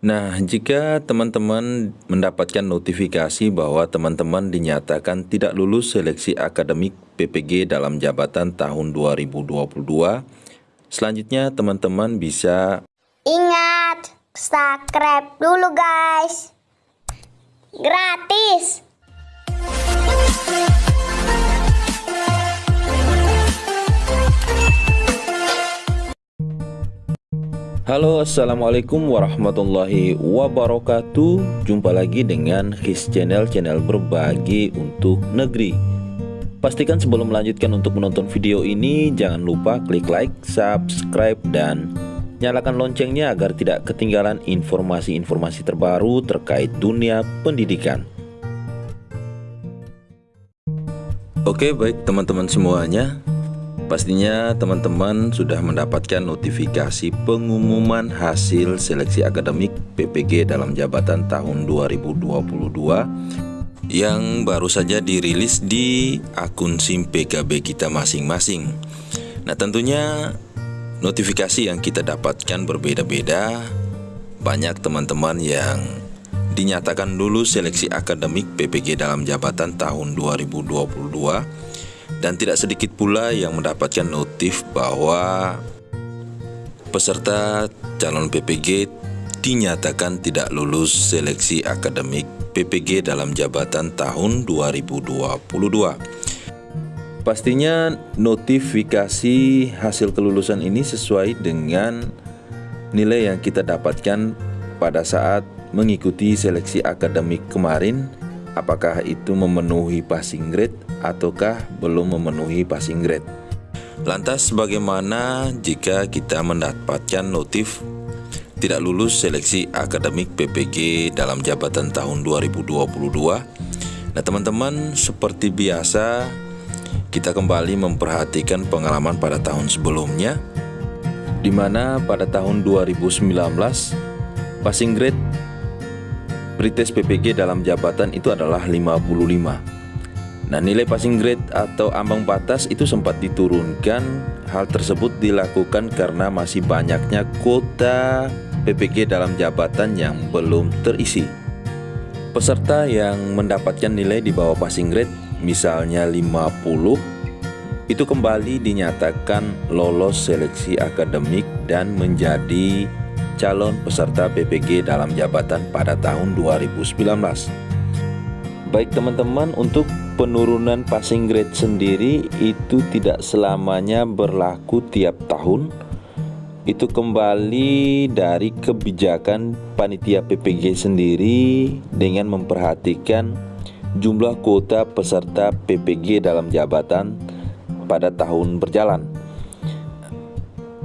Nah, jika teman-teman mendapatkan notifikasi bahwa teman-teman dinyatakan tidak lulus seleksi akademik PPG dalam jabatan tahun 2022, selanjutnya teman-teman bisa Ingat, subscribe dulu guys. Gratis. Halo Assalamualaikum warahmatullahi wabarakatuh. Jumpa lagi dengan His Channel Channel berbagi untuk negeri. Pastikan sebelum melanjutkan untuk menonton video ini Jangan lupa klik like, subscribe, dan nyalakan loncengnya Agar tidak ketinggalan informasi-informasi terbaru terkait dunia pendidikan. Oke baik teman-teman semuanya Pastinya teman-teman sudah mendapatkan notifikasi pengumuman hasil seleksi akademik PPG dalam jabatan tahun 2022 yang baru saja dirilis di akun SIM PKB kita masing-masing. Nah, tentunya notifikasi yang kita dapatkan berbeda-beda. Banyak teman-teman yang dinyatakan dulu seleksi akademik PPG dalam jabatan tahun 2022 dan tidak sedikit pula yang mendapatkan notif bahwa peserta calon PPG dinyatakan tidak lulus seleksi akademik PPG dalam jabatan tahun 2022. Pastinya notifikasi hasil kelulusan ini sesuai dengan nilai yang kita dapatkan pada saat mengikuti seleksi akademik kemarin apakah itu memenuhi passing grade ataukah belum memenuhi passing grade. Lantas bagaimana jika kita mendapatkan notif tidak lulus seleksi akademik PPG dalam jabatan tahun 2022? Nah teman-teman seperti biasa kita kembali memperhatikan pengalaman pada tahun sebelumnya di mana pada tahun 2019 passing grade pretest PPG dalam jabatan itu adalah 55 Nah nilai passing grade atau ambang batas itu sempat diturunkan. Hal tersebut dilakukan karena masih banyaknya kuota PPG dalam jabatan yang belum terisi. Peserta yang mendapatkan nilai di bawah passing grade misalnya 50 Itu kembali dinyatakan lolos seleksi akademik dan menjadi calon peserta PPG dalam jabatan pada tahun 2019. Baik teman-teman, untuk penurunan passing grade sendiri itu tidak selamanya berlaku tiap tahun. Itu kembali dari kebijakan panitia PPG sendiri dengan memperhatikan jumlah kuota peserta PPG dalam jabatan pada tahun berjalan.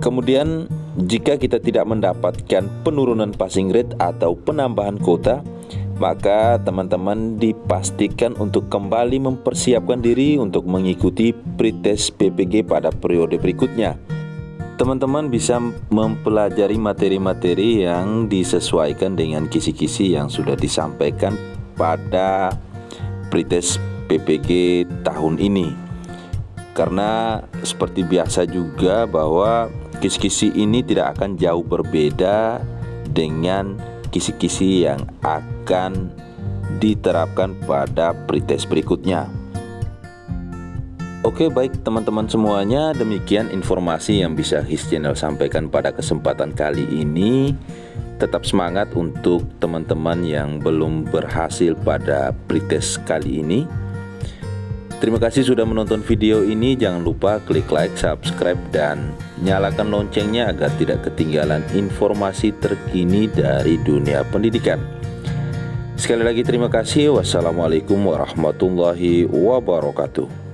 Kemudian jika kita tidak mendapatkan penurunan passing rate atau penambahan kuota, maka teman-teman dipastikan untuk kembali mempersiapkan diri untuk mengikuti pretest PPG pada periode berikutnya. Teman-teman bisa mempelajari materi-materi yang disesuaikan dengan kisi-kisi yang sudah disampaikan pada pretest PPG tahun ini. Karena seperti biasa juga bahwa Kisi-kisi ini tidak akan jauh berbeda dengan kisi-kisi yang akan diterapkan pada pretest berikutnya. Oke baik teman-teman semuanya demikian informasi yang bisa His Channel sampaikan pada kesempatan kali ini Tetap semangat untuk teman-teman yang belum berhasil pada pretest kali ini Terima kasih sudah menonton video ini. Jangan lupa klik like, subscribe, dan nyalakan loncengnya agar tidak ketinggalan informasi terkini dari dunia pendidikan. Sekali lagi terima kasih. Wassalamualaikum warahmatullahi wabarakatuh.